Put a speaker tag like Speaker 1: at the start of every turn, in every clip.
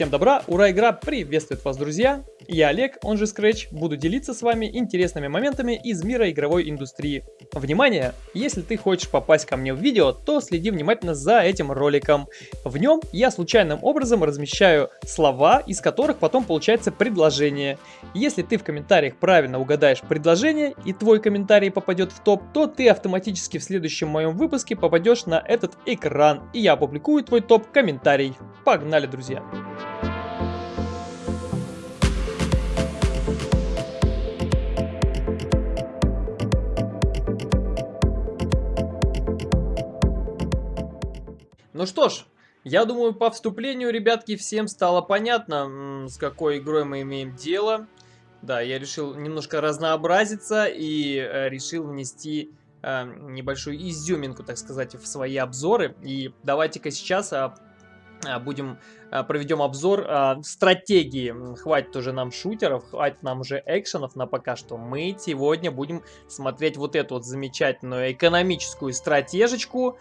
Speaker 1: Всем добра, ура, игра приветствует вас, друзья! Я Олег, он же Scratch, буду делиться с вами интересными моментами из мира игровой индустрии. Внимание! Если ты хочешь попасть ко мне в видео, то следи внимательно за этим роликом. В нем я случайным образом размещаю слова, из которых потом получается предложение. Если ты в комментариях правильно угадаешь предложение и твой комментарий попадет в топ, то ты автоматически в следующем моем выпуске попадешь на этот экран, и я опубликую твой топ-комментарий. Погнали, друзья! Ну что ж, я думаю, по вступлению, ребятки, всем стало понятно, с какой игрой мы имеем дело. Да, я решил немножко разнообразиться и э, решил внести э, небольшую изюминку, так сказать, в свои обзоры. И давайте-ка сейчас а, а, будем а, проведем обзор стратегии. Хватит уже нам шутеров, хватит нам уже экшенов на пока что. Мы сегодня будем смотреть вот эту вот замечательную экономическую стратежечку,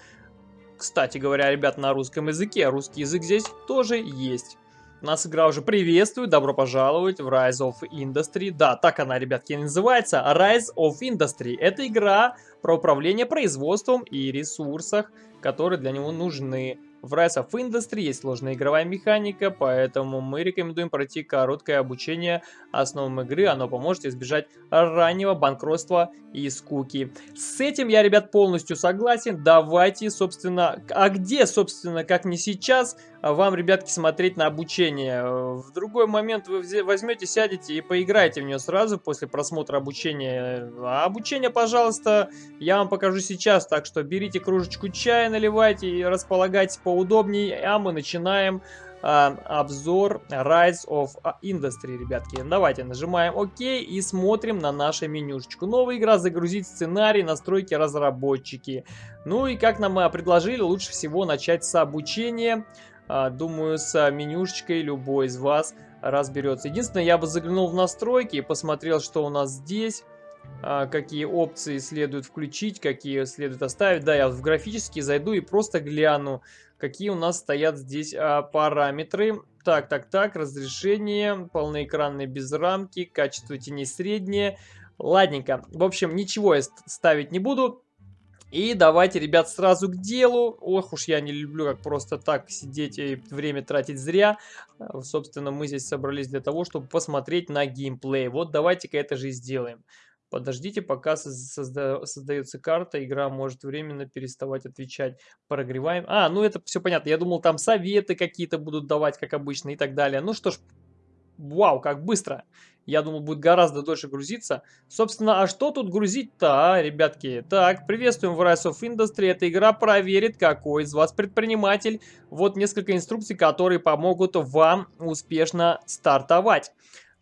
Speaker 1: кстати говоря, ребят, на русском языке. Русский язык здесь тоже есть. Нас игра уже приветствует, добро пожаловать в Rise of Industry. Да, так она, ребятки, называется. Rise of Industry. Это игра про управление производством и ресурсах, которые для него нужны. В Rise of Industry есть сложная игровая механика, поэтому мы рекомендуем пройти короткое обучение основам игры. Оно поможет избежать раннего банкротства и скуки. С этим я, ребят, полностью согласен. Давайте, собственно, а где, собственно, как не сейчас, вам, ребятки, смотреть на обучение. В другой момент вы возьмете, сядете и поиграете в нее сразу после просмотра обучения. А обучение, пожалуйста, я вам покажу сейчас, так что берите кружечку чая, наливайте и располагайтесь поудобнее, а мы начинаем а, обзор Rise of Industry, ребятки. Давайте нажимаем ОК и смотрим на нашу менюшечку. Новая игра, загрузить сценарий, настройки разработчики. Ну и как нам предложили, лучше всего начать с обучения. А, думаю, с менюшечкой любой из вас разберется. Единственное, я бы заглянул в настройки и посмотрел, что у нас здесь. А, какие опции следует включить, какие следует оставить. Да, я в графический зайду и просто гляну, какие у нас стоят здесь а, параметры. Так, так, так, разрешение, полноэкранные без рамки, качество теней среднее. Ладненько. В общем, ничего я ставить не буду. И давайте, ребят, сразу к делу. Ох уж я не люблю как просто так сидеть и время тратить зря. А, собственно, мы здесь собрались для того, чтобы посмотреть на геймплей. Вот давайте-ка это же и сделаем. Подождите, пока созда создается карта, игра может временно переставать отвечать. Прогреваем. А, ну это все понятно. Я думал, там советы какие-то будут давать, как обычно, и так далее. Ну что ж, вау, как быстро. Я думал, будет гораздо дольше грузиться. Собственно, а что тут грузить-то, а, ребятки? Так, приветствуем в Rise of Industry. Эта игра проверит, какой из вас предприниматель. Вот несколько инструкций, которые помогут вам успешно стартовать.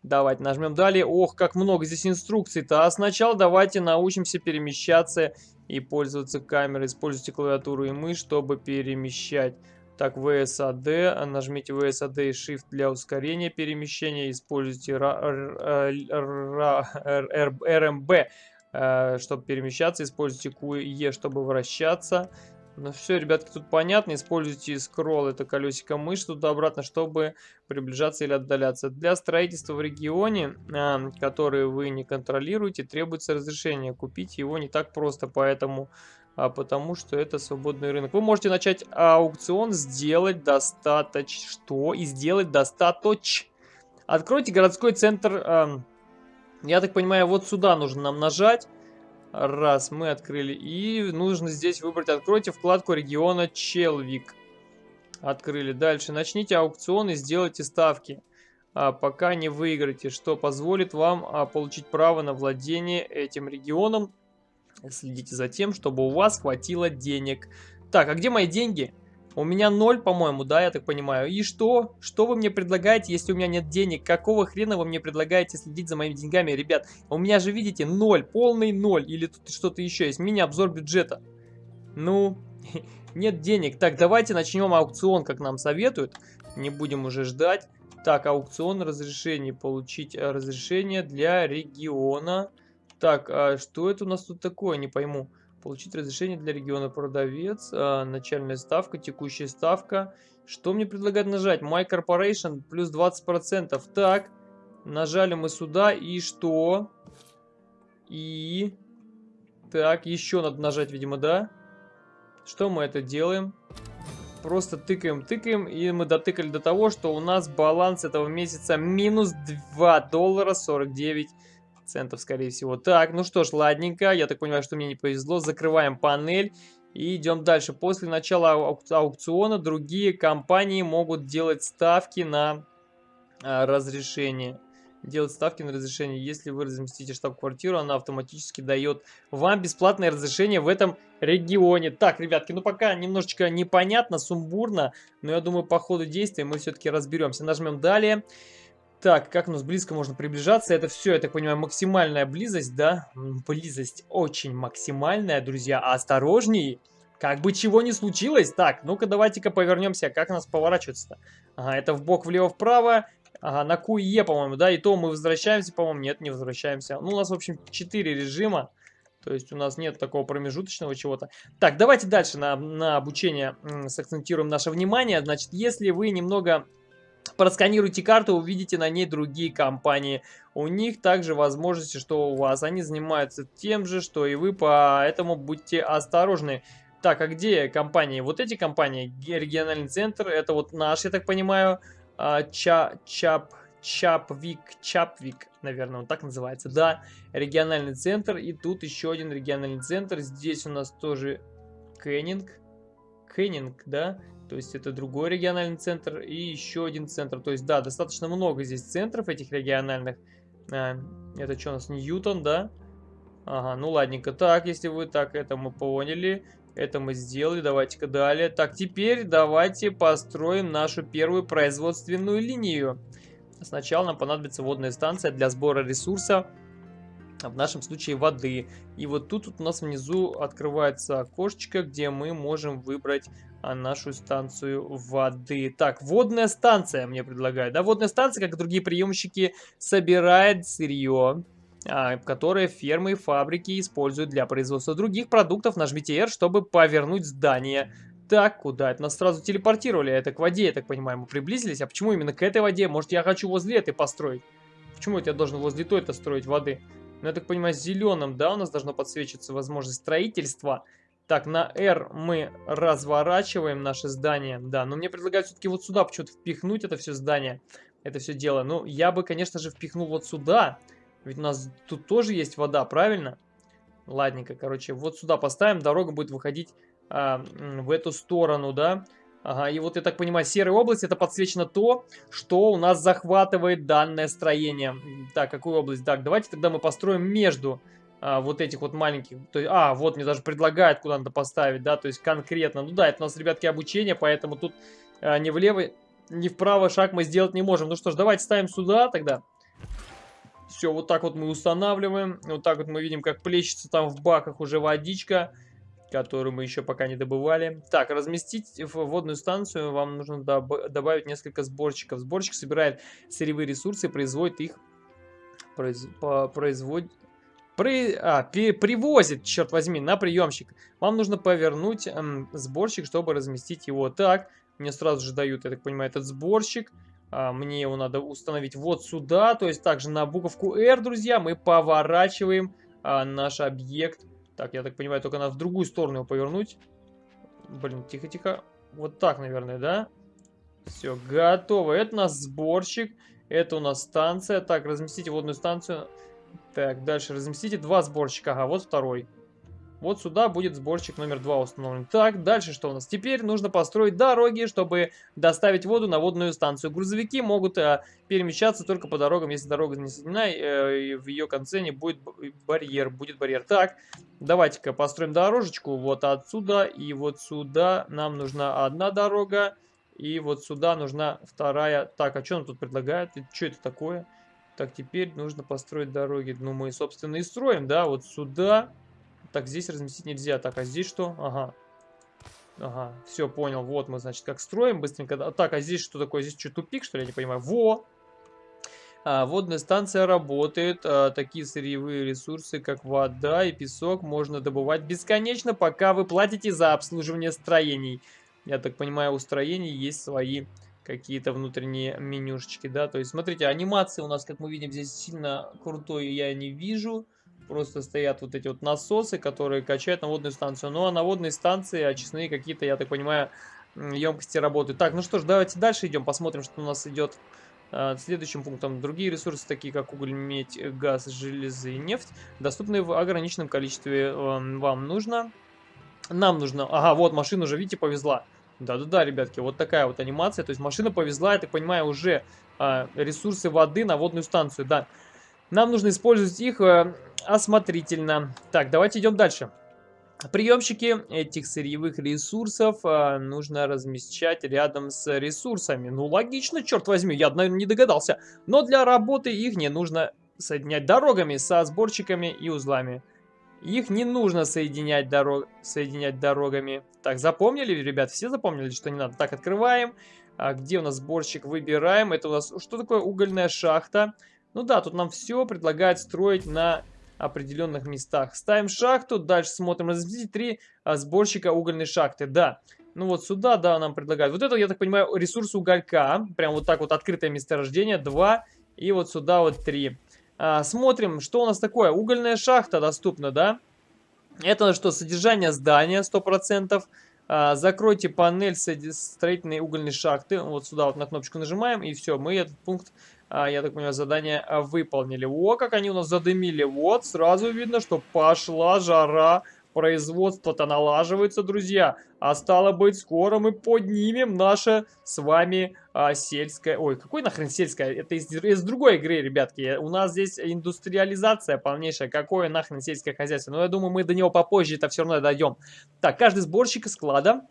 Speaker 1: Давайте нажмем далее. Ох, как много здесь инструкций-то. А сначала давайте научимся перемещаться и пользоваться камерой. Используйте клавиатуру и мышь, чтобы перемещать. Так, VSAD. Нажмите VSAD и Shift для ускорения перемещения. Используйте RMB, э, чтобы перемещаться. Используйте QE, чтобы вращаться. Ну все, ребятки, тут понятно. Используйте скролл, это колесико мыши туда-обратно, чтобы приближаться или отдаляться. Для строительства в регионе, э, который вы не контролируете, требуется разрешение. Купить его не так просто, поэтому... А потому что это свободный рынок. Вы можете начать аукцион, сделать достаточно... Что? И сделать достаточно... Откройте городской центр... Э, я так понимаю, вот сюда нужно нам нажать. Раз, мы открыли. И нужно здесь выбрать, откройте вкладку региона Челвик. Открыли. Дальше начните аукцион и сделайте ставки. А, пока не выиграете, что позволит вам а, получить право на владение этим регионом. Следите за тем, чтобы у вас хватило денег. Так, а где мои деньги? У меня ноль, по-моему, да, я так понимаю. И что? Что вы мне предлагаете, если у меня нет денег? Какого хрена вы мне предлагаете следить за моими деньгами, ребят? У меня же, видите, ноль, полный ноль. Или тут что-то еще есть. Мини-обзор бюджета. Ну, нет денег. Так, давайте начнем аукцион, как нам советуют. Не будем уже ждать. Так, аукцион разрешений. Получить э, разрешение для региона. Так, а что это у нас тут такое? Не пойму. Получить разрешение для региона продавец. А, начальная ставка, текущая ставка. Что мне предлагают нажать? My Corporation плюс 20%. Так, нажали мы сюда. И что? И... Так, еще надо нажать, видимо, да? Что мы это делаем? Просто тыкаем, тыкаем, и мы дотыкали до того, что у нас баланс этого месяца минус 2 доллара 49 центов, скорее всего. Так, ну что ж, ладненько. Я так понимаю, что мне не повезло. Закрываем панель. И идем дальше. После начала аукциона другие компании могут делать ставки на а, разрешение. Делать ставки на разрешение. Если вы разместите штаб-квартиру, она автоматически дает вам бесплатное разрешение в этом регионе. Так, ребятки, ну пока немножечко непонятно, сумбурно, но я думаю, по ходу действия мы все-таки разберемся. Нажмем далее. Так, как у нас близко можно приближаться? Это все, я так понимаю, максимальная близость, да? Близость очень максимальная, друзья. Осторожней! Как бы чего не случилось. Так, ну-ка давайте-ка повернемся. Как у нас поворачиваться-то? Ага, это в бок влево-вправо. Ага, на QE, по-моему, да? И то мы возвращаемся, по-моему. Нет, не возвращаемся. Ну, у нас, в общем, 4 режима. То есть у нас нет такого промежуточного чего-то. Так, давайте дальше на, на обучение сакцентируем наше внимание. Значит, если вы немного просканируйте карту, увидите на ней другие компании. У них также возможности, что у вас. Они занимаются тем же, что и вы, поэтому будьте осторожны. Так, а где компании? Вот эти компании, региональный центр, это вот наш, я так понимаю, а, Ча, Чап, Чапвик, Чапвик, наверное, он так называется, да, региональный центр, и тут еще один региональный центр, здесь у нас тоже Кеннинг, Кеннинг, да, то есть это другой региональный центр и еще один центр. То есть, да, достаточно много здесь центров этих региональных. А, это что у нас, Ньютон, да? Ага, ну ладненько. Так, если вы так, это мы поняли. Это мы сделали. Давайте-ка далее. Так, теперь давайте построим нашу первую производственную линию. Сначала нам понадобится водная станция для сбора ресурса в нашем случае воды. И вот тут вот у нас внизу открывается окошечко, где мы можем выбрать а, нашу станцию воды. Так, водная станция мне предлагают. Да, водная станция, как и другие приемщики, собирает сырье, а, которое фермы и фабрики используют для производства других продуктов. Нажмите R, чтобы повернуть здание. Так, куда? Это нас сразу телепортировали. Это к воде, я так понимаю, мы приблизились. А почему именно к этой воде? Может, я хочу возле этой построить? Почему это я должен возле той-то строить воды? Ну, я так понимаю, зеленым, да, у нас должно подсвечиваться возможность строительства. Так, на R мы разворачиваем наше здание. Да, но мне предлагают все-таки вот сюда почему-то впихнуть это все здание. Это все дело. Ну, я бы, конечно же, впихнул вот сюда. Ведь у нас тут тоже есть вода, правильно? Ладненько, короче, вот сюда поставим. Дорога будет выходить а, в эту сторону, да. Ага, и вот я так понимаю, серая область это подсвечено то, что у нас захватывает данное строение. Так, какую область? Так, давайте тогда мы построим между а, вот этих вот маленьких. То есть, а, вот мне даже предлагают, куда надо поставить, да, то есть конкретно. Ну да, это у нас, ребятки, обучение, поэтому тут а, ни влево, ни вправо шаг мы сделать не можем. Ну что ж, давайте ставим сюда тогда. Все, вот так вот мы устанавливаем. Вот так вот мы видим, как плещется там в баках уже водичка которую мы еще пока не добывали. Так, разместить в водную станцию вам нужно доб добавить несколько сборщиков. Сборщик собирает сырьевые ресурсы и производит их... Произ... Производит... При... А, при... привозит, черт возьми, на приемщик. Вам нужно повернуть эм, сборщик, чтобы разместить его. Так, мне сразу же дают, я так понимаю, этот сборщик. А, мне его надо установить вот сюда. То есть также на буковку R, друзья, мы поворачиваем а, наш объект так, я так понимаю, только надо в другую сторону его повернуть. Блин, тихо-тихо. Вот так, наверное, да? Все, готово. Это у нас сборщик. Это у нас станция. Так, разместите водную станцию. Так, дальше разместите два сборщика. Ага, вот второй. Вот сюда будет сборщик номер два установлен. Так, дальше что у нас? Теперь нужно построить дороги, чтобы доставить воду на водную станцию. Грузовики могут э, перемещаться только по дорогам, если дорога не соединена, э, и в ее конце не будет барьер. Будет барьер. Так, давайте-ка построим дорожечку вот отсюда и вот сюда. Нам нужна одна дорога, и вот сюда нужна вторая. Так, а что нам тут предлагают? Что это такое? Так, теперь нужно построить дороги. Ну, мы, собственно, и строим, да, вот сюда так, здесь разместить нельзя. Так, а здесь что? Ага. Ага, все, понял. Вот мы, значит, как строим быстренько. Так, а здесь что такое? Здесь что, тупик, что ли? Я не понимаю. Во! А, водная станция работает. А, такие сырьевые ресурсы, как вода и песок, можно добывать бесконечно, пока вы платите за обслуживание строений. Я так понимаю, у строений есть свои какие-то внутренние менюшечки, да. То есть, смотрите, анимации у нас, как мы видим, здесь сильно крутой я не вижу. Просто стоят вот эти вот насосы, которые качают на водную станцию. Ну, а на водной станции очистные какие-то, я так понимаю, емкости работают. Так, ну что ж, давайте дальше идем, посмотрим, что у нас идет а, следующим пунктом другие ресурсы, такие как уголь, медь, газ, железо и нефть, доступны в ограниченном количестве. Эм, вам нужно. Нам нужно. Ага, вот машина уже, видите, повезла. Да-да-да, ребятки, вот такая вот анимация. То есть машина повезла, я так понимаю, уже а, ресурсы воды на водную станцию. Да, нам нужно использовать их а, осмотрительно. Так, давайте идем дальше. Приемщики этих сырьевых ресурсов а, нужно размещать рядом с ресурсами. Ну, логично, черт возьми, я, наверное, не догадался. Но для работы их не нужно соединять дорогами со сборщиками и узлами. Их не нужно соединять, дорог... соединять дорогами. Так, запомнили, ребят? Все запомнили, что не надо? Так, открываем. А, где у нас сборщик? Выбираем. Это у нас... Что такое угольная шахта? Ну да, тут нам все предлагают строить на определенных местах. Ставим шахту, дальше смотрим, разместить три а, сборщика угольной шахты. Да, ну вот сюда, да, нам предлагают. Вот это, я так понимаю, ресурс уголька. Прям вот так вот открытое месторождение. Два. И вот сюда вот три. А, смотрим, что у нас такое. Угольная шахта доступна, да? Это что, содержание здания 100%. А, закройте панель строительной угольной шахты. Вот сюда вот на кнопочку нажимаем. И все, мы этот пункт а, я так понимаю, задание а, выполнили. О, как они у нас задымили. Вот, сразу видно, что пошла жара. Производство-то налаживается, друзья. А стало быть, скоро мы поднимем наше с вами а, сельское... Ой, какой нахрен сельское? Это из, из другой игры, ребятки. У нас здесь индустриализация полнейшая. Какое нахрен сельское хозяйство? Но я думаю, мы до него попозже это все равно дойдем. Так, каждый сборщик склада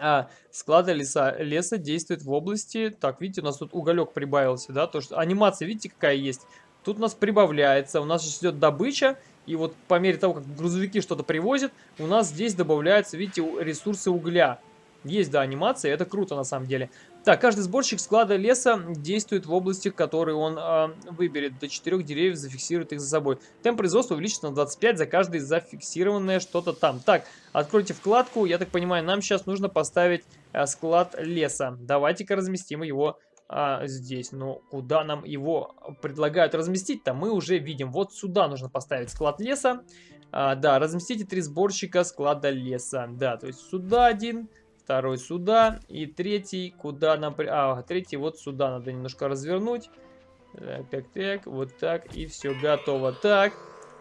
Speaker 1: а, склада леса, леса действует в области... Так, видите, у нас тут уголек прибавился, да? То, что анимация, видите, какая есть? Тут у нас прибавляется, у нас идет добыча, и вот по мере того, как грузовики что-то привозят, у нас здесь добавляются, видите, ресурсы угля. Есть, да, анимация, это круто на самом деле. Так, каждый сборщик склада леса действует в области, который он э, выберет. До 4 деревьев зафиксирует их за собой. Темп производства увеличится на 25 за каждое зафиксированное что-то там. Так, откройте вкладку. Я так понимаю, нам сейчас нужно поставить э, склад леса. Давайте-ка разместим его а, здесь. Но куда нам его предлагают разместить-то, мы уже видим. Вот сюда нужно поставить склад леса. А, да, разместите три сборщика склада леса. Да, то есть сюда один, второй сюда и третий куда нам... А, третий вот сюда надо немножко развернуть. Так, так, так, вот так и все готово. Так,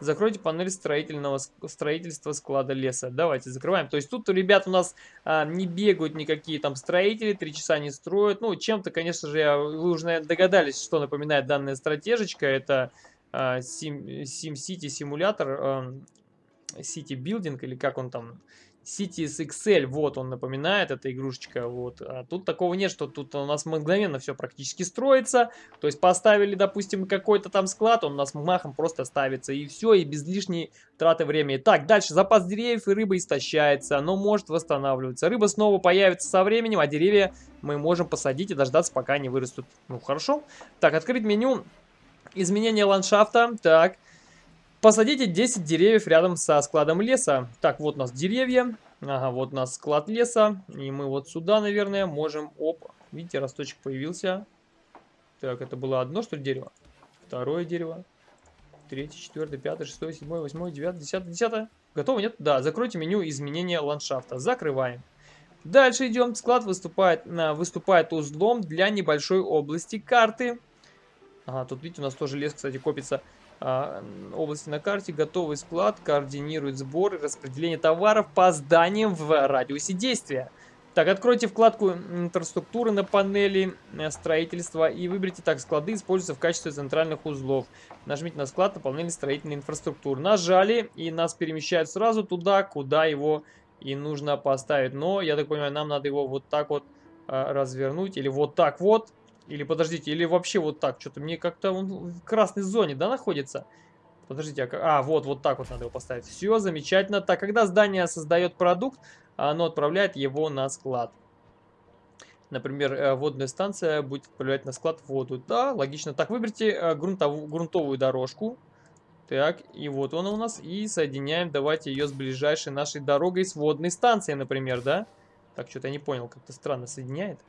Speaker 1: закройте панель строительного строительства склада леса. Давайте закрываем. То есть тут, ребят, у нас а, не бегают никакие там строители, три часа не строят. Ну, чем-то, конечно же, вы уже, наверное, догадались, что напоминает данная стратежечка. Это а, Sim, SimCity симулятор, а, City Building, или как он там Cities XL, вот он напоминает, эта игрушечка, вот. А тут такого нет, что тут у нас мгновенно все практически строится. То есть поставили, допустим, какой-то там склад, он у нас махом просто ставится, и все, и без лишней траты времени. Так, дальше, запас деревьев и рыба истощается, но может восстанавливаться. Рыба снова появится со временем, а деревья мы можем посадить и дождаться, пока они вырастут. Ну, хорошо. Так, открыть меню. Изменение ландшафта. Так. Посадите 10 деревьев рядом со складом леса. Так, вот у нас деревья. Ага, вот у нас склад леса. И мы вот сюда, наверное, можем... Оп, видите, росточек появился. Так, это было одно, что ли, дерево? Второе дерево. Третье, четвертое, пятое, шестое, седьмое, восьмое, девятое, десятое, десятое. Готово, нет? Да, закройте меню изменения ландшафта. Закрываем. Дальше идем. Склад выступает, выступает узлом для небольшой области карты. Ага, тут, видите, у нас тоже лес, кстати, копится. А, области на карте, готовый склад, координирует сбор и распределение товаров по зданиям в радиусе действия. Так, откройте вкладку инфраструктуры на панели э, строительства и выберите так склады, используются в качестве центральных узлов. Нажмите на склад на панели строительной инфраструктуры. Нажали и нас перемещают сразу туда, куда его и нужно поставить. Но, я так понимаю, нам надо его вот так вот а, развернуть или вот так вот. Или подождите, или вообще вот так. Что-то мне как-то он в красной зоне, да, находится? Подождите, а, а вот, вот так вот надо его поставить. Все, замечательно. Так, когда здание создает продукт, оно отправляет его на склад. Например, э, водная станция будет отправлять на склад воду. Да, логично. Так, выберите э, грунтовую, грунтовую дорожку. Так, и вот она у нас. И соединяем, давайте ее с ближайшей нашей дорогой, с водной станцией, например, да? Так, что-то я не понял, как-то странно соединяет.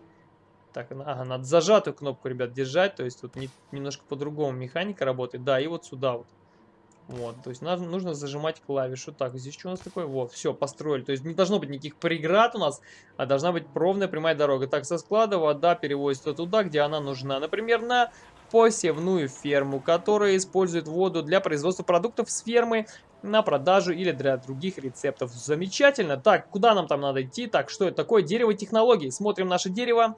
Speaker 1: Так, ага, надо зажатую кнопку, ребят, держать. То есть тут не, немножко по-другому механика работает. Да, и вот сюда вот. Вот, то есть нам нужно зажимать клавишу. Так, здесь что у нас такое? Вот, все, построили. То есть не должно быть никаких преград у нас, а должна быть ровная прямая дорога. Так, со склада вода перевозится туда, где она нужна. Например, на посевную ферму, которая использует воду для производства продуктов с фермы на продажу или для других рецептов. Замечательно. Так, куда нам там надо идти? Так, что это такое? Дерево технологий. Смотрим наше дерево.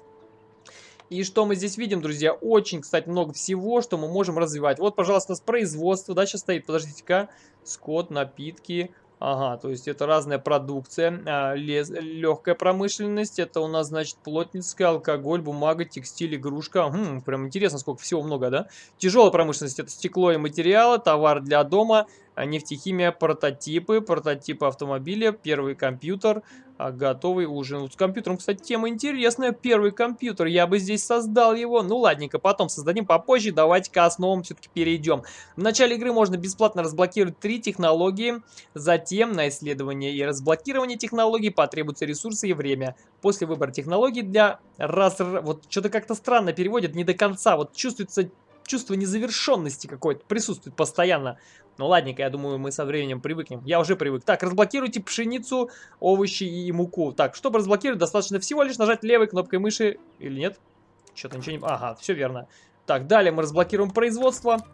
Speaker 1: И что мы здесь видим, друзья? Очень, кстати, много всего, что мы можем развивать. Вот, пожалуйста, у нас производство, да, сейчас стоит, подождите-ка, скот, напитки, Ага, то есть это разная продукция, а, лез, легкая промышленность, это у нас, значит, плотницкая, алкоголь, бумага, текстиль, игрушка. Хм, прям интересно, сколько всего много, да? Тяжелая промышленность, это стекло и материалы, товар для дома, нефтехимия, прототипы, прототипы автомобиля, первый компьютер, а, готовый ужин. С компьютером, кстати, тема интересная. Первый компьютер, я бы здесь создал его. Ну, ладненько, потом создадим попозже. Давайте к основам все-таки перейдем. В начале игры можно бесплатно разблокировать три технологии. Затем на исследование и разблокирование технологий потребуются ресурсы и время. После выбора технологий для раз... Вот что-то как-то странно переводят, не до конца. Вот чувствуется чувство незавершенности какое-то присутствует постоянно. Ну ладненько, я думаю, мы со временем привыкнем. Я уже привык. Так, разблокируйте пшеницу, овощи и муку. Так, чтобы разблокировать, достаточно всего лишь нажать левой кнопкой мыши. Или нет? Что-то ничего не... Ага, все верно. Так, далее мы разблокируем производство.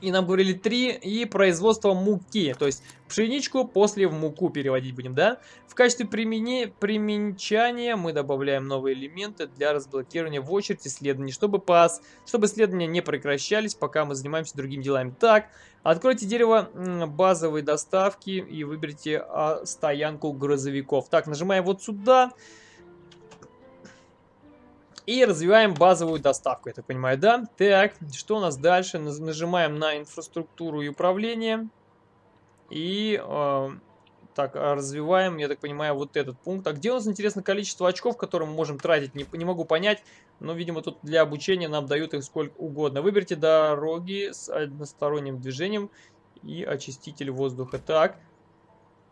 Speaker 1: И нам говорили 3 и производство муки. То есть пшеничку после в муку переводить будем, да? В качестве примени... применчания мы добавляем новые элементы для разблокирования в очередь исследований, чтобы, пас... чтобы исследования не прекращались, пока мы занимаемся другими делами. Так, откройте дерево базовой доставки и выберите а, стоянку грузовиков. Так, нажимаем вот сюда. И развиваем базовую доставку, я так понимаю, да? Так, что у нас дальше? Нажимаем на инфраструктуру и управление. И э, так, развиваем, я так понимаю, вот этот пункт. А где у нас, интересно, количество очков, которые мы можем тратить? Не, не могу понять, но, видимо, тут для обучения нам дают их сколько угодно. Выберите дороги с односторонним движением и очиститель воздуха. Так,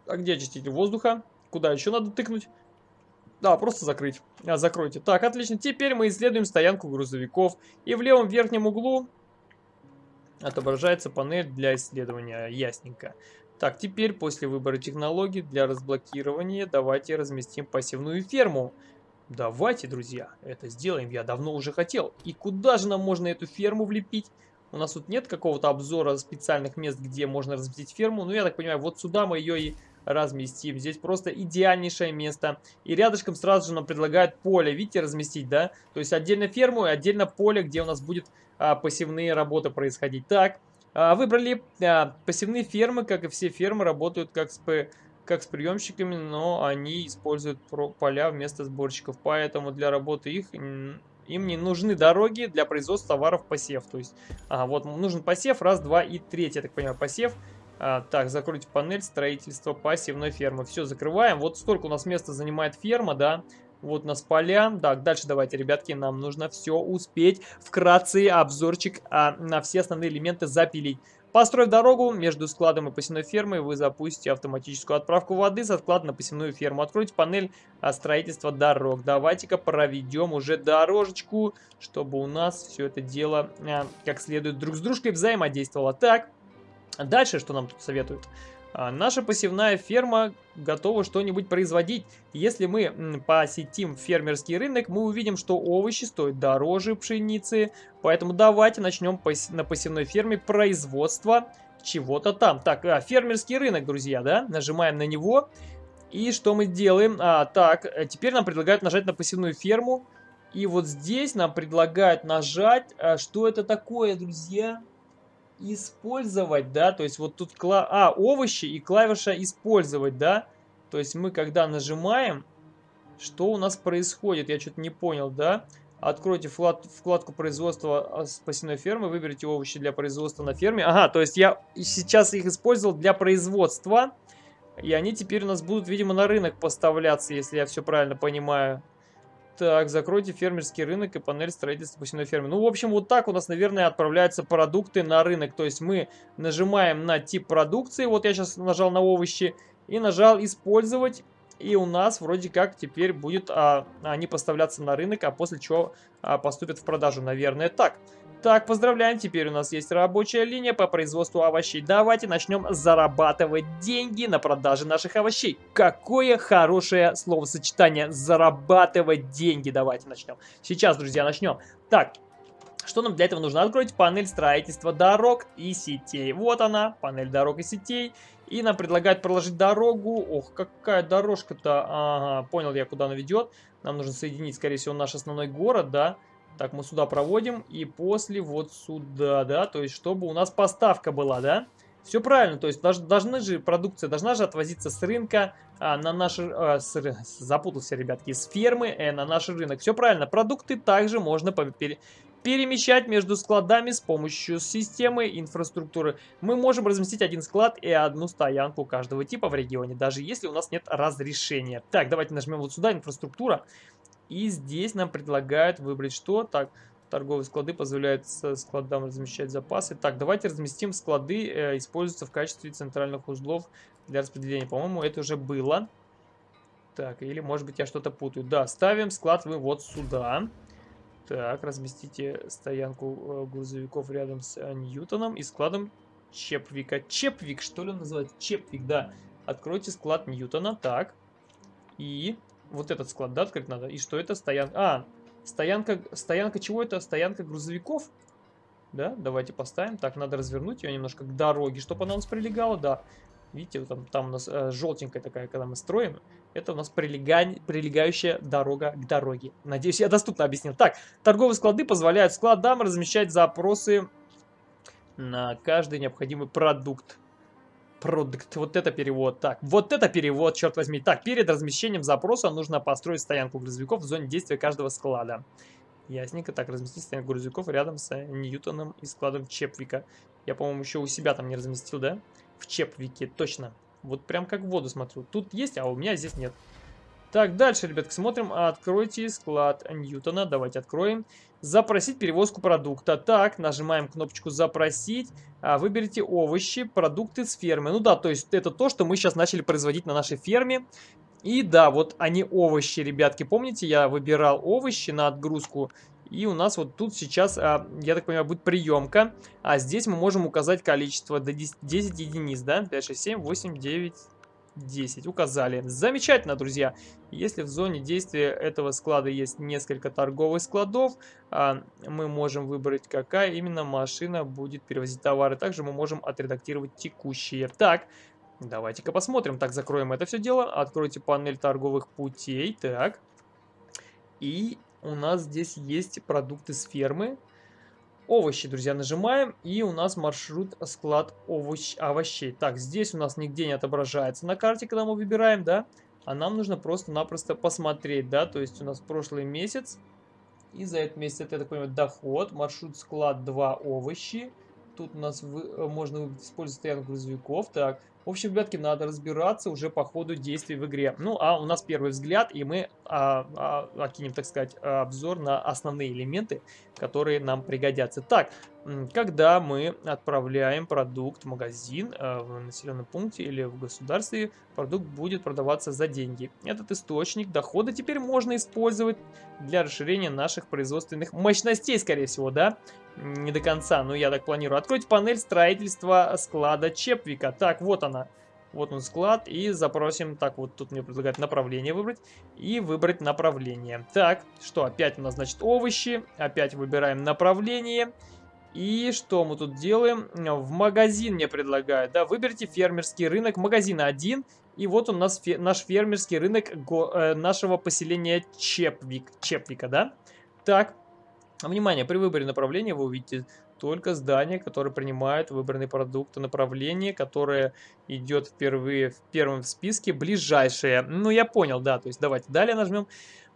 Speaker 1: а где очиститель воздуха? Куда еще надо тыкнуть? Да, просто закрыть. А, закройте. Так, отлично. Теперь мы исследуем стоянку грузовиков. И в левом верхнем углу отображается панель для исследования. Ясненько. Так, теперь после выбора технологий для разблокирования давайте разместим пассивную ферму. Давайте, друзья, это сделаем. Я давно уже хотел. И куда же нам можно эту ферму влепить? У нас тут нет какого-то обзора специальных мест, где можно разместить ферму. Ну, я так понимаю, вот сюда мы ее и разместим. Здесь просто идеальнейшее место. И рядышком сразу же нам предлагают поле, видите, разместить, да? То есть отдельно ферму и отдельно поле, где у нас будет а, пассивные работы происходить. Так, а, выбрали а, пассивные фермы, как и все фермы, работают как с, как с приемщиками, но они используют поля вместо сборщиков. Поэтому для работы их им не нужны дороги для производства товаров посев. То есть, ага, вот нужен посев, раз, два и третий, я так понимаю, посев. А, так, закройте панель строительства пассивной фермы. Все, закрываем. Вот столько у нас места занимает ферма, да. Вот у нас поля. Так, дальше давайте, ребятки, нам нужно все успеть. Вкратце обзорчик а, на все основные элементы запилить. Построив дорогу между складом и посевной фермой, вы запустите автоматическую отправку воды со склада на посевную ферму. Откройте панель строительства дорог. Давайте-ка проведем уже дорожечку, чтобы у нас все это дело а, как следует друг с дружкой взаимодействовало. Так, Дальше, что нам тут советуют? А, наша посевная ферма готова что-нибудь производить. Если мы посетим фермерский рынок, мы увидим, что овощи стоят дороже пшеницы. Поэтому давайте начнем на посевной ферме производство чего-то там. Так, а, фермерский рынок, друзья, да? Нажимаем на него. И что мы делаем? А, так, э, теперь нам предлагают нажать на посевную ферму. И вот здесь нам предлагают нажать. А, что это такое, друзья? Использовать, да, то есть вот тут, кла... а, овощи и клавиша использовать, да, то есть мы когда нажимаем, что у нас происходит, я что-то не понял, да, откройте вклад... вкладку производства а, спасенной фермы, выберите овощи для производства на ферме, ага, то есть я сейчас их использовал для производства, и они теперь у нас будут, видимо, на рынок поставляться, если я все правильно понимаю. Так, закройте фермерский рынок и панель строительства посевной фермы. Ну, в общем, вот так у нас, наверное, отправляются продукты на рынок. То есть мы нажимаем на тип продукции. Вот я сейчас нажал на овощи и нажал использовать. И у нас вроде как теперь будет а, они поставляться на рынок, а после чего а, поступят в продажу, наверное, так. Так, поздравляем, теперь у нас есть рабочая линия по производству овощей. Давайте начнем зарабатывать деньги на продаже наших овощей. Какое хорошее словосочетание, зарабатывать деньги. Давайте начнем. Сейчас, друзья, начнем. Так, что нам для этого нужно? Откройте панель строительства дорог и сетей. Вот она, панель дорог и сетей. И нам предлагают проложить дорогу. Ох, какая дорожка-то. Ага, понял я, куда она ведет. Нам нужно соединить, скорее всего, наш основной город, да. Так, мы сюда проводим. И после вот сюда, да. То есть, чтобы у нас поставка была, да. Все правильно, то есть должны же продукция должна же отвозиться с рынка а, на наш, а, с, запутался, ребятки, с фермы э, на наш рынок. Все правильно, продукты также можно пере, перемещать между складами с помощью системы инфраструктуры. Мы можем разместить один склад и одну стоянку каждого типа в регионе, даже если у нас нет разрешения. Так, давайте нажмем вот сюда, инфраструктура. И здесь нам предлагают выбрать что? Так, торговые склады позволяют складам размещать запасы. Так, давайте разместим склады, э, используются в качестве центральных узлов для распределения. По-моему, это уже было. Так, или может быть я что-то путаю. Да, ставим склад вы вот сюда. Так, разместите стоянку э, грузовиков рядом с э, Ньютоном и складом Чепвика. Чепвик, что ли он называется? Чепвик, да. Откройте склад Ньютона. Так. И вот этот склад, да, открыть надо. И что это? Стоянка. А, стоянка, стоянка чего это? Стоянка грузовиков? Да, давайте поставим. Так, надо развернуть ее немножко к дороге, чтобы она у нас прилегала, да. Видите, там, там у нас э, желтенькая такая, когда мы строим. Это у нас прилега... прилегающая дорога к дороге. Надеюсь, я доступно объяснил. Так, торговые склады позволяют складам размещать запросы на каждый необходимый продукт. Продукт. Вот это перевод. Так, вот это перевод, черт возьми. Так, перед размещением запроса нужно построить стоянку грузовиков в зоне действия каждого склада. Ясненько. Так, разместить стоянку грузовиков рядом с Ньютоном и складом Чепвика. Я, по-моему, еще у себя там не разместил, да? В Чепвике, точно. Вот прям как в воду смотрю. Тут есть, а у меня здесь нет. Так, дальше, ребятки, смотрим. Откройте склад Ньютона. Давайте откроем. Запросить перевозку продукта. Так, нажимаем кнопочку «Запросить». А, выберите овощи, продукты с фермы. Ну да, то есть это то, что мы сейчас начали производить на нашей ферме. И да, вот они овощи, ребятки. Помните, я выбирал овощи на отгрузку. И у нас вот тут сейчас, а, я так понимаю, будет приемка. А здесь мы можем указать количество до 10, 10 единиц, да? 5, 6, 7, 8, 9, 10. Указали. Замечательно, друзья. Если в зоне действия этого склада есть несколько торговых складов, а, мы можем выбрать, какая именно машина будет перевозить товары. Также мы можем отредактировать текущие. Так, давайте-ка посмотрим. Так, закроем это все дело. Откройте панель торговых путей. Так. И у нас здесь есть продукты с фермы. Овощи, друзья, нажимаем, и у нас маршрут склад овощ, овощей. Так, здесь у нас нигде не отображается на карте, когда мы выбираем, да? А нам нужно просто-напросто посмотреть, да? То есть у нас прошлый месяц, и за этот месяц, это, я так понимаю, доход, маршрут склад 2 овощи. Тут у нас вы, э, можно использовать стоянку грузовиков. Так, в общем, ребятки, надо разбираться уже по ходу действий в игре. Ну, а у нас первый взгляд, и мы а, а, окинем, так сказать, обзор на основные элементы, которые нам пригодятся. Так, когда мы отправляем продукт в магазин э, в населенном пункте или в государстве, продукт будет продаваться за деньги. Этот источник дохода теперь можно использовать для расширения наших производственных мощностей, скорее всего, да? Не до конца, но я так планирую. Откройте панель строительства склада Чепвика. Так, вот она. Вот он склад. И запросим, так, вот тут мне предлагают направление выбрать. И выбрать направление. Так, что, опять у нас, значит, овощи. Опять выбираем направление. И что мы тут делаем? В магазин мне предлагают, да, выберите фермерский рынок, магазин один. И вот у нас фе наш фермерский рынок э, нашего поселения Чепвик, Чепвика, да. Так, внимание, при выборе направления вы увидите только здание, которое принимает выбранный продукт, направление, которое идет впервые в первом списке, ближайшее. Ну, я понял, да, то есть давайте далее нажмем.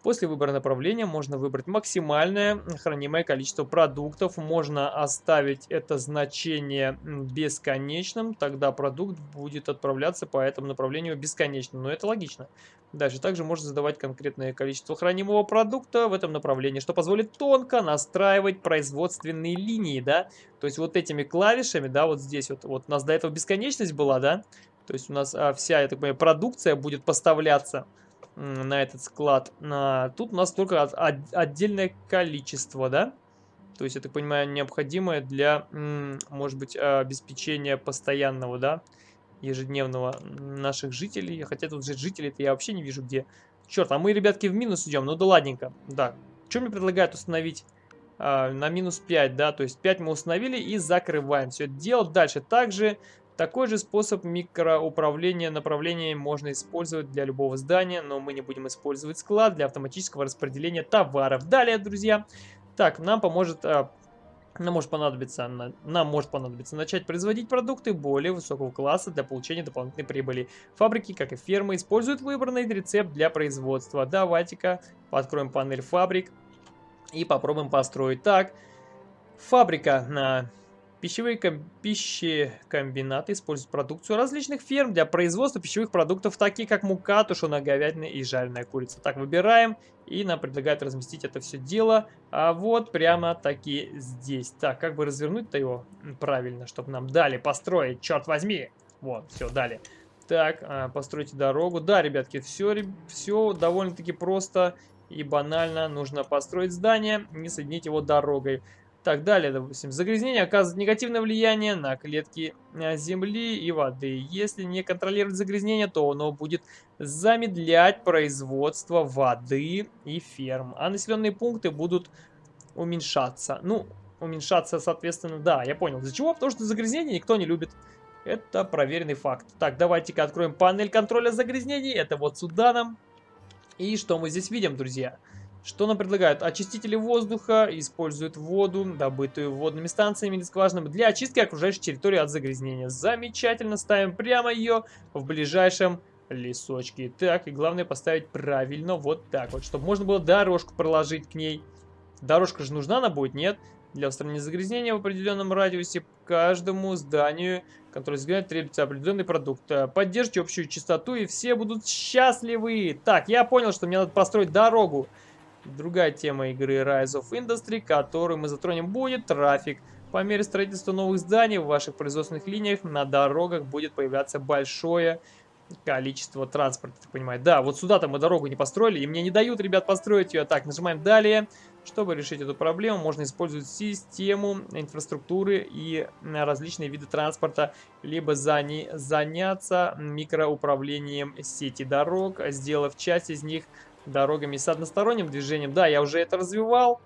Speaker 1: После выбора направления можно выбрать максимальное хранимое количество продуктов. Можно оставить это значение бесконечным, тогда продукт будет отправляться по этому направлению бесконечно. Но это логично. Дальше также можно задавать конкретное количество хранимого продукта в этом направлении, что позволит тонко настраивать производственные линии, да. То есть вот этими клавишами, да, вот здесь вот, вот у нас до этого бесконечность была, да. То есть у нас а, вся, я так понимаю, продукция будет поставляться на этот склад. А, тут у нас только от, от, отдельное количество, да? То есть, я так понимаю, необходимое для, может быть, обеспечения постоянного, да, ежедневного наших жителей. Хотя тут же жителей-то я вообще не вижу где. Черт, а мы, ребятки, в минус идем. Ну да ладненько. Да. Что мне предлагают установить? А, на минус 5, да, то есть 5 мы установили и закрываем все это дело. Дальше также такой же способ микроуправления направлением можно использовать для любого здания, но мы не будем использовать склад для автоматического распределения товаров. Далее, друзья, так, нам поможет а, нам может понадобиться, нам может понадобиться начать производить продукты более высокого класса для получения дополнительной прибыли. Фабрики, как и фермы, используют выбранный рецепт для производства. Давайте-ка откроем панель фабрик и попробуем построить так. Фабрика на Пищевые ком пищекомбинаты используют продукцию различных ферм для производства пищевых продуктов, такие как мука, тушеная говядина и жареная курица. Так, выбираем, и нам предлагают разместить это все дело а вот прямо таки здесь. Так, как бы развернуть-то его правильно, чтобы нам дали построить, черт возьми. Вот, все, дали. Так, а, постройте дорогу. Да, ребятки, все, все довольно-таки просто и банально. Нужно построить здание и соединить его дорогой. Так, далее, допустим, загрязнение оказывает негативное влияние на клетки э, земли и воды. Если не контролировать загрязнение, то оно будет замедлять производство воды и ферм. А населенные пункты будут уменьшаться. Ну, уменьшаться, соответственно, да, я понял. Из-за чего? Потому что загрязнение никто не любит. Это проверенный факт. Так, давайте-ка откроем панель контроля загрязнений. Это вот сюда нам. И что мы здесь видим, друзья? Друзья. Что нам предлагают? Очистители воздуха используют воду, добытую водными станциями или скважинами, для очистки окружающей территории от загрязнения. Замечательно, ставим прямо ее в ближайшем лесочке. Так, и главное поставить правильно, вот так вот, чтобы можно было дорожку проложить к ней. Дорожка же нужна она будет, нет? Для устранения загрязнения в определенном радиусе каждому зданию, которое загрязняет, требуется определенный продукт. Поддержите общую частоту, и все будут счастливы. Так, я понял, что мне надо построить дорогу. Другая тема игры Rise of Industry, которую мы затронем, будет трафик. По мере строительства новых зданий в ваших производственных линиях на дорогах будет появляться большое количество транспорта, так понимаю. Да, вот сюда-то мы дорогу не построили, и мне не дают, ребят, построить ее. Так, нажимаем «Далее». Чтобы решить эту проблему, можно использовать систему инфраструктуры и различные виды транспорта, либо заняться микроуправлением сети дорог, сделав часть из них дорогами с односторонним движением. Да, я уже это развивал.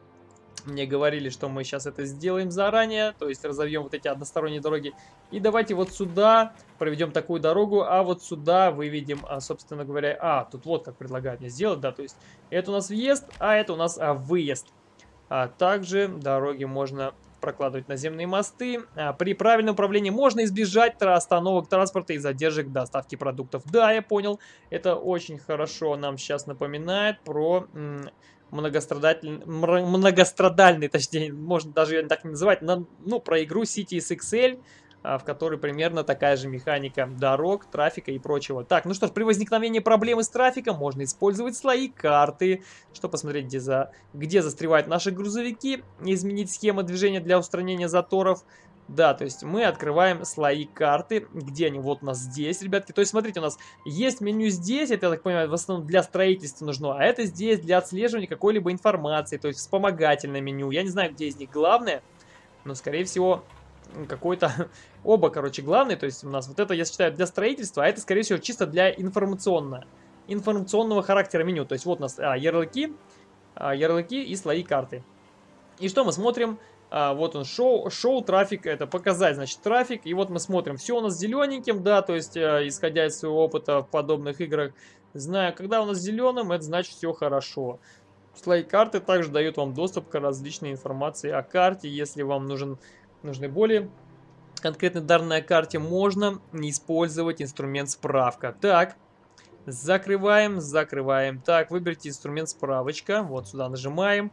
Speaker 1: Мне говорили, что мы сейчас это сделаем заранее, то есть разовьем вот эти односторонние дороги. И давайте вот сюда проведем такую дорогу, а вот сюда выведем, а, собственно говоря, а, тут вот как предлагают мне сделать, да, то есть это у нас въезд, а это у нас а, выезд. А также дороги можно прокладывать наземные мосты. А, при правильном управлении можно избежать остановок транспорта и задержек доставки продуктов. Да, я понял. Это очень хорошо нам сейчас напоминает про многострадательный, многострадальный, точнее, можно даже так не называть, ну, про игру Cities XL, а, в которой примерно такая же механика дорог, трафика и прочего. Так, ну что ж, при возникновении проблемы с трафиком можно использовать слои карты, чтобы посмотреть, где, за, где застревают наши грузовики, изменить схему движения для устранения заторов. Да, то есть мы открываем слои карты, где они, вот у нас здесь, ребятки. То есть смотрите, у нас есть меню здесь, это, я так понимаю, в основном для строительства нужно, а это здесь для отслеживания какой-либо информации, то есть вспомогательное меню. Я не знаю, где из них главное, но, скорее всего, какой-то... Оба, короче, главные. То есть у нас вот это, я считаю, для строительства, а это, скорее всего, чисто для информационного, информационного характера меню. То есть вот у нас а, ярлыки, а, ярлыки и слои карты. И что мы смотрим? А, вот он, шоу, шоу, трафик, это показать, значит, трафик. И вот мы смотрим, все у нас зелененьким, да, то есть, а, исходя из своего опыта в подобных играх, знаю, когда у нас зеленым, это значит все хорошо. Слои карты также дают вам доступ к различной информации о карте, если вам нужен нужны более конкретной данной карте, можно использовать инструмент справка. Так, Закрываем, закрываем. Так, выберите инструмент справочка. Вот сюда нажимаем.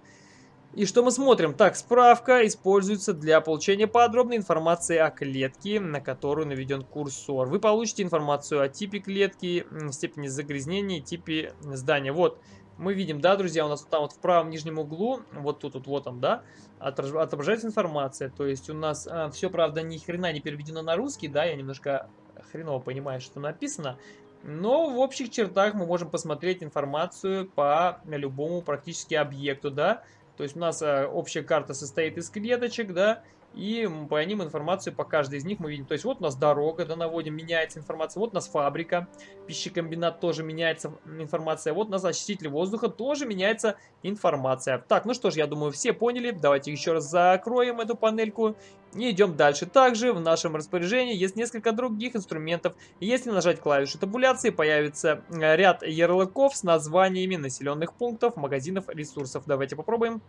Speaker 1: И что мы смотрим? Так, справка используется для получения подробной информации о клетке, на которую наведен курсор. Вы получите информацию о типе клетки, степени загрязнения типе здания. Вот, мы видим, да, друзья, у нас там вот в правом нижнем углу, вот тут вот, вот там, да, отображается информация. То есть у нас а, все, правда, ни хрена не переведено на русский, да, я немножко хреново понимаю, что написано. Но в общих чертах мы можем посмотреть информацию по любому практически объекту, да, то есть у нас э, общая карта состоит из клеточек, да, и по ним информацию по каждой из них мы видим. То есть вот у нас дорога, да, наводим, меняется информация. Вот у нас фабрика, пищекомбинат тоже меняется информация. Вот у нас очиститель воздуха тоже меняется информация. Так, ну что ж, я думаю, все поняли. Давайте еще раз закроем эту панельку и идем дальше. Также в нашем распоряжении есть несколько других инструментов. Если нажать клавишу табуляции, появится э, ряд ярлыков с названиями населенных пунктов, магазинов, ресурсов. Давайте попробуем.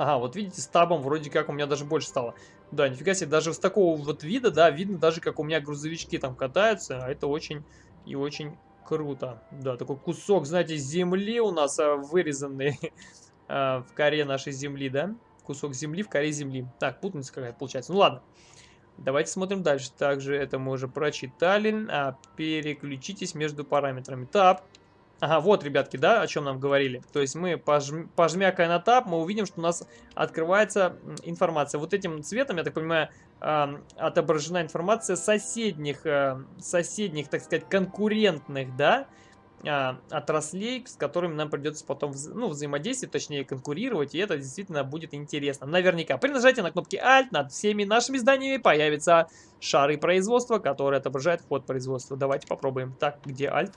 Speaker 1: Ага, вот видите, с табом вроде как у меня даже больше стало. Да, нифига себе, даже с такого вот вида, да, видно даже, как у меня грузовички там катаются. А это очень и очень круто. Да, такой кусок, знаете, земли у нас а, вырезанный а, в коре нашей земли, да? Кусок земли в коре земли. Так, путаница какая-то получается. Ну ладно. Давайте смотрим дальше. Также это мы уже прочитали. А, переключитесь между параметрами. Таб. Ага, вот, ребятки, да, о чем нам говорили. То есть мы, пожм... пожмякая на тап, мы увидим, что у нас открывается информация. Вот этим цветом, я так понимаю, отображена информация соседних, э, соседних, так сказать, конкурентных, да, э, отраслей, с которыми нам придется потом вза ну, взаимодействовать, точнее конкурировать, и это действительно будет интересно. Наверняка. При нажатии на кнопки Alt над всеми нашими зданиями появятся шары производства, которые отображают ход производства. Давайте попробуем. Так, где Alt?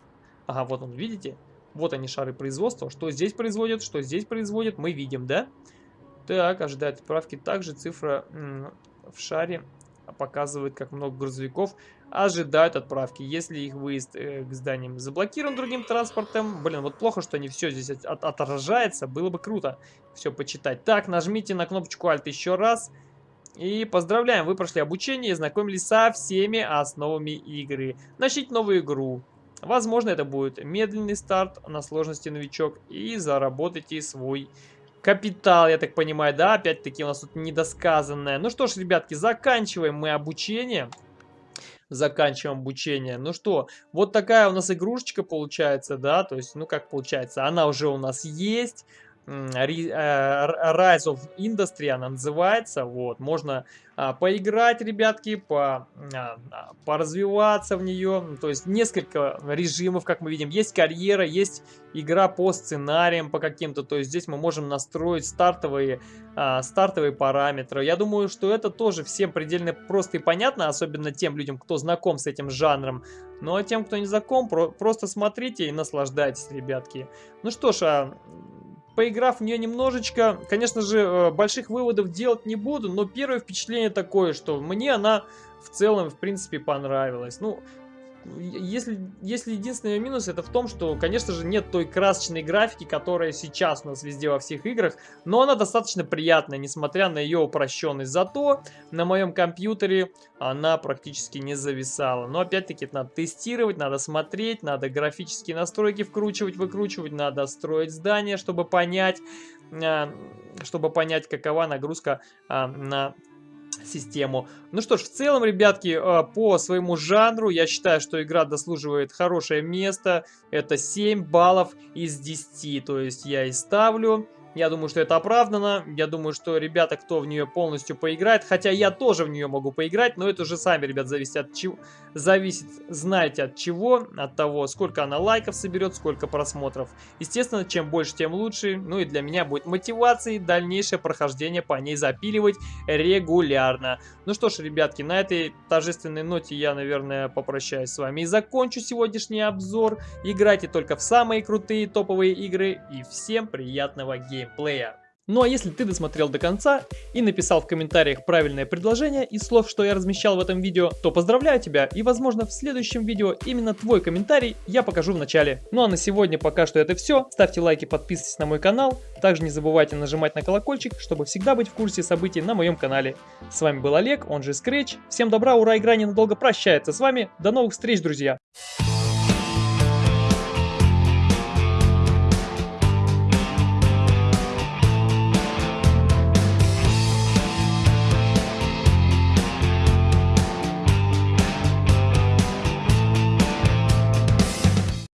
Speaker 1: Ага, вот он, видите? Вот они, шары производства. Что здесь производят, что здесь производят, мы видим, да? Так, ожидает отправки. Также цифра в шаре показывает, как много грузовиков ожидают отправки. Если их выезд э, к зданиям заблокирован другим транспортом, блин, вот плохо, что не все здесь от, от, отражается, было бы круто все почитать. Так, нажмите на кнопочку Alt еще раз. И поздравляем, вы прошли обучение и знакомились со всеми основами игры. Начните новую игру. Возможно, это будет медленный старт на сложности новичок и заработайте свой капитал, я так понимаю, да? Опять-таки у нас тут недосказанное. Ну что ж, ребятки, заканчиваем мы обучение. Заканчиваем обучение. Ну что, вот такая у нас игрушечка получается, да? То есть, ну как получается, она уже у нас есть. Э, Rise of Industry она называется. Вот, можно а, поиграть, ребятки, по, а, поразвиваться в нее. То есть несколько режимов, как мы видим. Есть карьера, есть игра по сценариям, по каким-то. То есть здесь мы можем настроить стартовые, а, стартовые параметры. Я думаю, что это тоже всем предельно просто и понятно, особенно тем людям, кто знаком с этим жанром. Ну а тем, кто не знаком, про просто смотрите и наслаждайтесь, ребятки. Ну что ж, а Поиграв в нее немножечко, конечно же, э, больших выводов делать не буду, но первое впечатление такое, что мне она в целом, в принципе, понравилась. Ну, если, если единственный минус это в том, что, конечно же, нет той красочной графики, которая сейчас у нас везде во всех играх, но она достаточно приятная, несмотря на ее упрощенность. Зато на моем компьютере она практически не зависала. Но опять-таки это надо тестировать, надо смотреть, надо графические настройки вкручивать, выкручивать, надо строить здание, чтобы понять, а, чтобы понять, какова нагрузка а, на систему. Ну что ж, в целом, ребятки, э, по своему жанру я считаю, что игра дослуживает хорошее место. Это 7 баллов из 10, то есть я и ставлю. Я думаю, что это оправдано. Я думаю, что ребята, кто в нее полностью поиграет, хотя я тоже в нее могу поиграть, но это уже сами, ребят, зависит от чего. Зависит, знаете, от чего, от того, сколько она лайков соберет, сколько просмотров. Естественно, чем больше, тем лучше. Ну и для меня будет мотивацией дальнейшее прохождение по ней запиливать регулярно. Ну что ж, ребятки, на этой торжественной ноте я, наверное, попрощаюсь с вами и закончу сегодняшний обзор. Играйте только в самые крутые топовые игры и всем приятного геймплея геймплея. Ну а если ты досмотрел до конца и написал в комментариях правильное предложение из слов, что я размещал в этом видео, то поздравляю тебя и возможно в следующем видео именно твой комментарий я покажу в начале. Ну а на сегодня пока что это все. Ставьте лайки, подписывайтесь на мой канал. Также не забывайте нажимать на колокольчик, чтобы всегда быть в курсе событий на моем канале. С вами был Олег, он же Scratch. Всем добра, ура, игра ненадолго прощается с вами. До новых встреч, друзья!